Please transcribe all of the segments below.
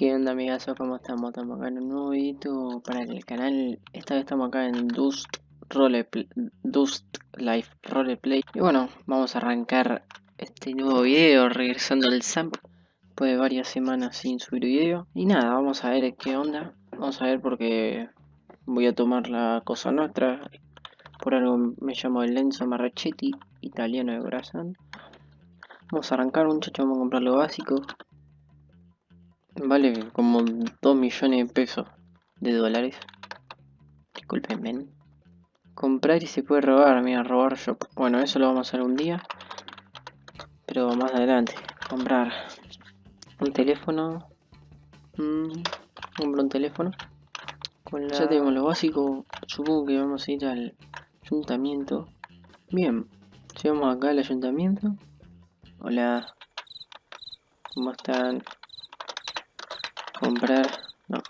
¿Qué onda amigazo? ¿Cómo estamos? Estamos acá en un nuevo video para el canal. Esta vez estamos acá en Dust Roleplay, Life Roleplay. Y bueno, vamos a arrancar este nuevo video regresando al SAMP después de varias semanas sin subir video. Y nada, vamos a ver qué onda. Vamos a ver porque voy a tomar la cosa nuestra. Por algo me llamo Lenzo Marrachetti, italiano de corazón. Vamos a arrancar muchachos, vamos a comprar lo básico. Vale como 2 millones de pesos de dólares. Disculpenme. Comprar y se puede robar, mira, robar shop. Bueno, eso lo vamos a hacer un día. Pero más adelante. Comprar un teléfono. Mm, comprar un teléfono. Con Ya tenemos lo básico. Supongo que vamos a ir al ayuntamiento. Bien. Llegamos acá al ayuntamiento. Hola. ¿Cómo están? Comprar. No.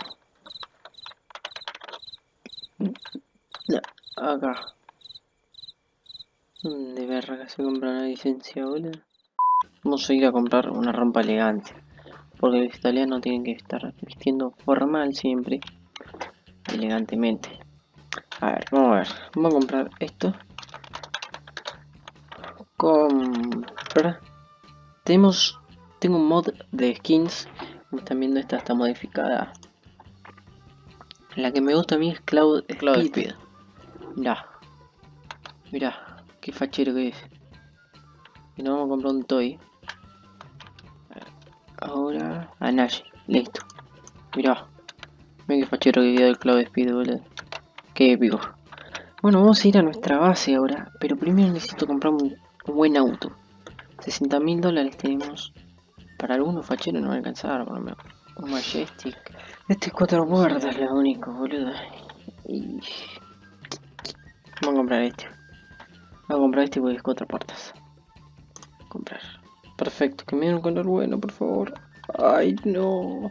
Acá. De verga se compra una licencia boludo. Vamos a ir a comprar una rompa elegante porque los italianos tienen que estar vistiendo formal siempre elegantemente. A ver vamos a ver. Vamos a comprar esto. Comprar tenemos tengo un mod de skins como están viendo esta está modificada. La que me gusta a mí es Cloud, Cloud Speed. Mirá. Mirá. Qué fachero que es. Y nos vamos a comprar un toy. Ahora. A Nash. Listo. Mirá. Mira qué fachero que quedó el Cloud Speed, boludo. Qué épico. Bueno, vamos a ir a nuestra base ahora. Pero primero necesito comprar un, buen auto. 60 mil dólares tenemos. Para algunos facheros no va a alcanzar, por lo menos. Un Majestic. Este es cuatro puertas, es lo único, boludo. Y... Vamos a comprar este. Vamos a comprar este porque es cuatro puertas. Comprar. Perfecto, que me den un color bueno, por favor. Ay, no.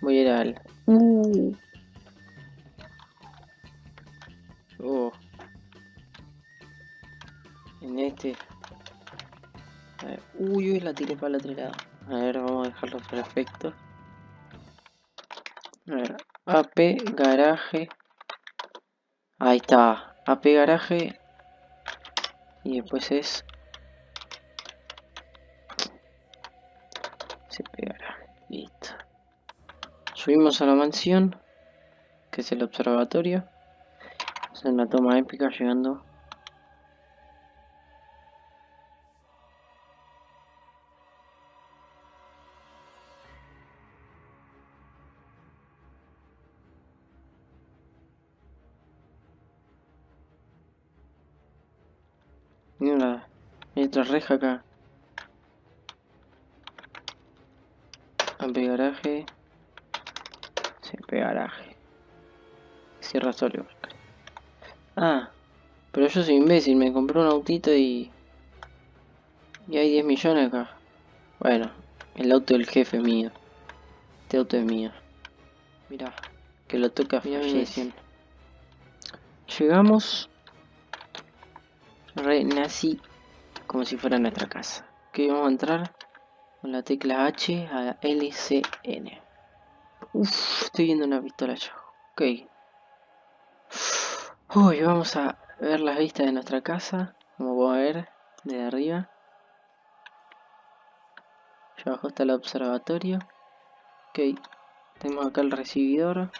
Voy a ir al... Uh. Oh. En este Uy, uy, la tiré para el otro lado. A ver, vamos a dejarlo perfecto. A ver, AP garaje. Ahí está. AP garaje. Y después es. Se pegará. Listo. Subimos a la mansión. Que es el observatorio. Es una toma épica llegando Mira, hay otra reja acá. Ampe garaje. CP garaje. Cierra solo. Ah, pero yo soy imbécil, me compré un autito y... Y hay 10 millones acá. Bueno, el auto del jefe mío. Este auto es mío. Mira, que lo toca. Llegamos renací como si fuera nuestra casa. Que vamos a entrar con la tecla H a LCN. Uff, estoy viendo una pistola ya. Ok. Uy, vamos a ver las vistas de nuestra casa. Como puedo ver, de arriba. Ya abajo está el observatorio. Ok. Tenemos acá el recibidor.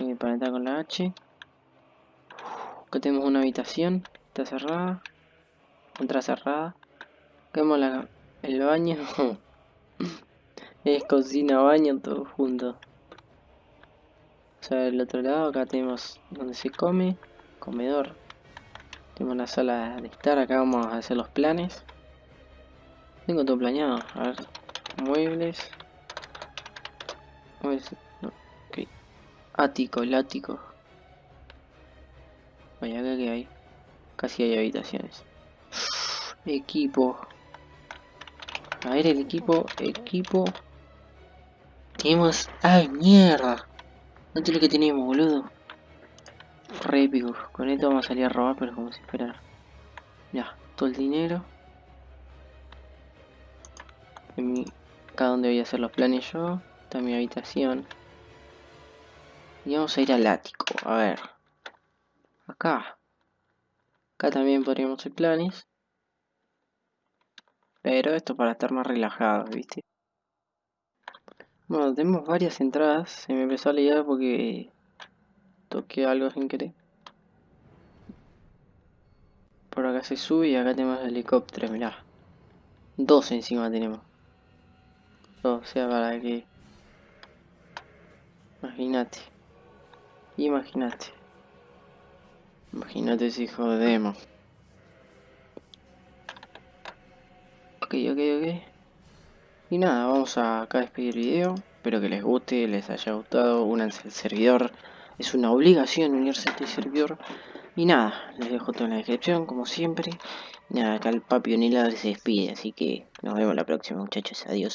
Eh, para entrar con la H. Acá tenemos una habitación está cerrada. Otra cerrada. Vemos la, el baño. es cocina, baño, todo junto. O sea, del otro lado acá tenemos donde se come, comedor. Tenemos la sala de estar, acá vamos a hacer los planes. Tengo todo planeado, a ver, muebles. muebles no, Ático, el ático. Vaya, acá que hay. Casi hay habitaciones. Equipo. A ver el equipo. Equipo. Tenemos... ¡Ay, mierda! No tiene lo que tenemos, boludo. Re épico. Con esto vamos a salir a robar, pero como si fuera... Ya, todo el dinero. Acá donde voy a hacer los planes yo. Esta es mi habitación. Y vamos a ir al ático, a ver. Acá. Acá también podríamos hacer planes. Pero esto para estar más relajados, ¿viste? Bueno, tenemos varias entradas. Se me empezó a liar porque toqué algo sin querer. Por acá se sube y acá tenemos el helicóptero, mirá. Dos encima tenemos. O sea, para que... Imagínate. Imagínate. Imagínate si jodemos. Ok, ok, ok. Y nada, vamos a acá a despedir el video. Espero que les guste, les haya gustado. Únanse al servidor. Es una obligación unirse a este servidor. Y nada, les dejo todo en la descripción, como siempre. Y nada, acá el papi Oniladre se despide, así que nos vemos la próxima, muchachos. Adiós.